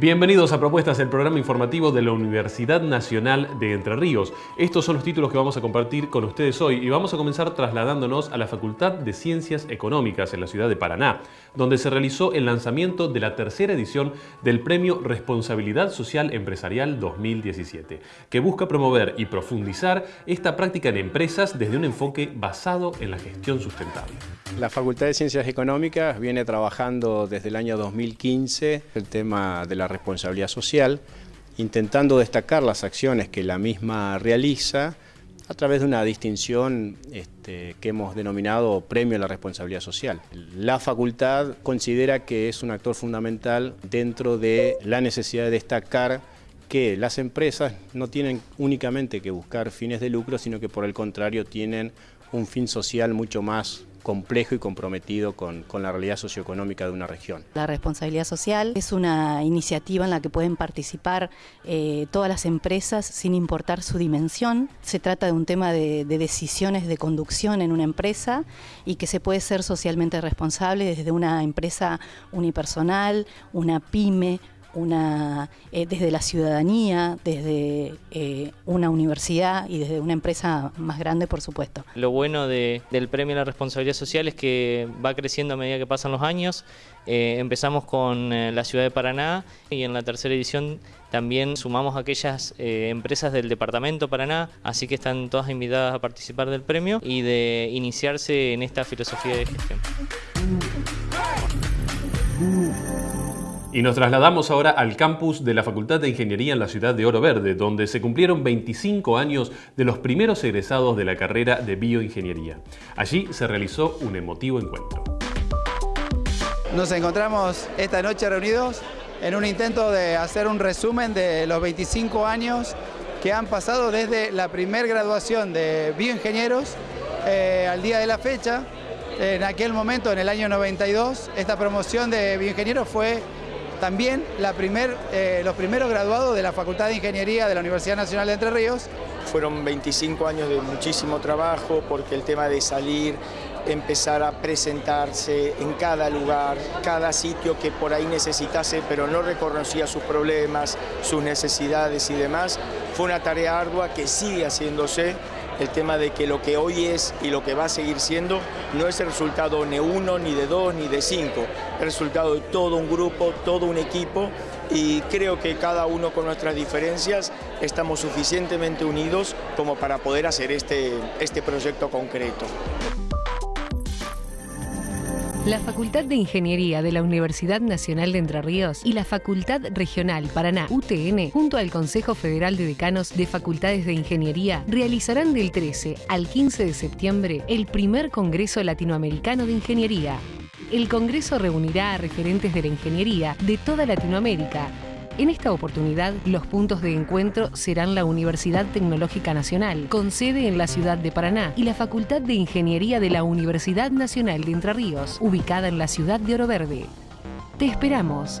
Bienvenidos a Propuestas, el programa informativo de la Universidad Nacional de Entre Ríos. Estos son los títulos que vamos a compartir con ustedes hoy y vamos a comenzar trasladándonos a la Facultad de Ciencias Económicas en la ciudad de Paraná, donde se realizó el lanzamiento de la tercera edición del Premio Responsabilidad Social Empresarial 2017, que busca promover y profundizar esta práctica en empresas desde un enfoque basado en la gestión sustentable. La Facultad de Ciencias Económicas viene trabajando desde el año 2015 el tema de la responsabilidad social, intentando destacar las acciones que la misma realiza a través de una distinción este, que hemos denominado Premio a la Responsabilidad Social. La facultad considera que es un actor fundamental dentro de la necesidad de destacar que las empresas no tienen únicamente que buscar fines de lucro, sino que por el contrario tienen un fin social mucho más complejo y comprometido con, la realidad socioeconómica de una región. La responsabilidad social es una iniciativa en la que pueden participar eh, todas las empresas sin importar su dimensión. Se trata de un tema de decisiones de conducción en una empresa y que se puede ser socialmente responsable desde una empresa unipersonal, una pyme, una, eh, desde la ciudadanía, desde eh, una universidad y desde una empresa más grande, por supuesto. Lo bueno del premio a la responsabilidad social es que va creciendo a medida que pasan los años. Eh, empezamos con la ciudad de Paraná y en la tercera edición también sumamos aquellas empresas del departamento Paraná, así que están todas invitadas a participar del premio y de iniciarse en esta filosofía de gestión. Y nos trasladamos ahora al campus de la Facultad de Ingeniería en la ciudad de Oro Verde, donde se cumplieron 25 años de los primeros egresados de la carrera de bioingeniería. Allí se realizó un emotivo encuentro. Nos encontramos esta noche reunidos en un intento de hacer un resumen de los 25 años que han pasado desde la primer graduación de bioingenieros eh, al día de la fecha. En aquel momento, en el año 92, esta promoción de bioingenieros fue también eh, los primeros graduados de la Facultad de Ingeniería de la Universidad Nacional de Entre Ríos. Fueron 25 años de muchísimo trabajo porque el tema de salir, empezar a presentarse en cada lugar, cada sitio que por ahí necesitase pero no reconocía sus problemas, sus necesidades y demás, fue una tarea ardua que sigue haciéndose el tema de que lo que hoy es y lo que va a seguir siendo no es el resultado ni uno, ni de dos, ni de cinco, el resultado de todo un grupo, todo un equipo y creo que cada uno con nuestras diferencias estamos suficientemente unidos como para poder hacer este, este proyecto concreto. La Facultad de Ingeniería de la Universidad Nacional de Entre Ríos y la Facultad Regional Paraná UTN, junto al Consejo Federal de Decanos de Facultades de Ingeniería, realizarán del 13 al 15 de septiembre el primer Congreso Latinoamericano de Ingeniería. El Congreso reunirá a referentes de la ingeniería de toda Latinoamérica en esta oportunidad, los puntos de encuentro serán la Universidad Tecnológica Nacional, con sede en la ciudad de Paraná, y la Facultad de Ingeniería de la Universidad Nacional de Entre Ríos, ubicada en la ciudad de Oro Verde. Te esperamos.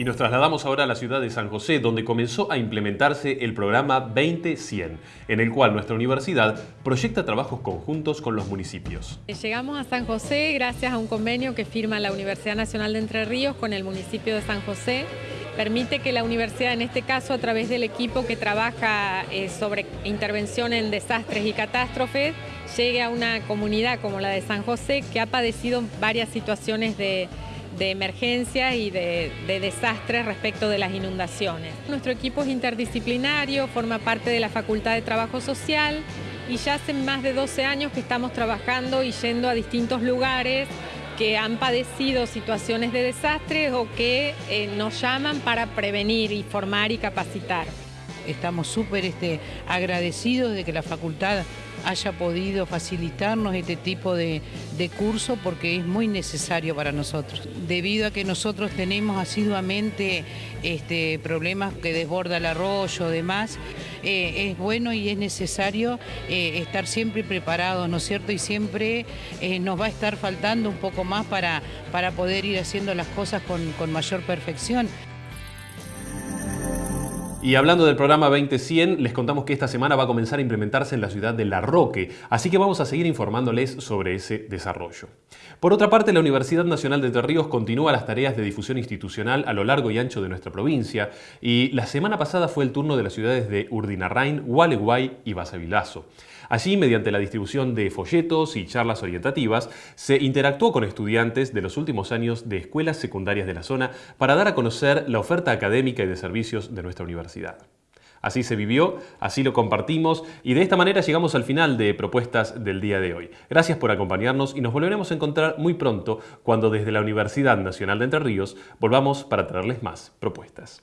Y nos trasladamos ahora a la ciudad de San José, donde comenzó a implementarse el programa 20-100, en el cual nuestra universidad proyecta trabajos conjuntos con los municipios. Llegamos a San José gracias a un convenio que firma la Universidad Nacional de Entre Ríos con el municipio de San José. Permite que la universidad, en este caso a través del equipo que trabaja eh, sobre intervención en desastres y catástrofes, llegue a una comunidad como la de San José que ha padecido varias situaciones de de emergencia y de, desastres respecto de las inundaciones. Nuestro equipo es interdisciplinario, forma parte de la Facultad de Trabajo Social y ya hace más de 12 años que estamos trabajando y yendo a distintos lugares que han padecido situaciones de desastres o que eh, nos llaman para prevenir, y formar y capacitar. Estamos súper este, agradecidos de que la facultad haya podido facilitarnos este tipo de, curso porque es muy necesario para nosotros. Debido a que nosotros tenemos asiduamente este, problemas que desborda el arroyo demás, eh, es bueno y es necesario eh, estar siempre preparados, ¿no es cierto? Y siempre eh, nos va a estar faltando un poco más para, para poder ir haciendo las cosas con, con mayor perfección. Y hablando del programa 2100, les contamos que esta semana va a comenzar a implementarse en la ciudad de La Roque, así que vamos a seguir informándoles sobre ese desarrollo. Por otra parte, la Universidad Nacional de Entre Ríos continúa las tareas de difusión institucional a lo largo y ancho de nuestra provincia, y la semana pasada fue el turno de las ciudades de Urdinarrain, Gualeguay y Basavilazo. Allí, mediante la distribución de folletos y charlas orientativas, se interactuó con estudiantes de los últimos años de escuelas secundarias de la zona para dar a conocer la oferta académica y de servicios de nuestra universidad. Así se vivió, así lo compartimos y de esta manera llegamos al final de Propuestas del día de hoy. Gracias por acompañarnos y nos volveremos a encontrar muy pronto cuando desde la Universidad Nacional de Entre Ríos volvamos para traerles más propuestas.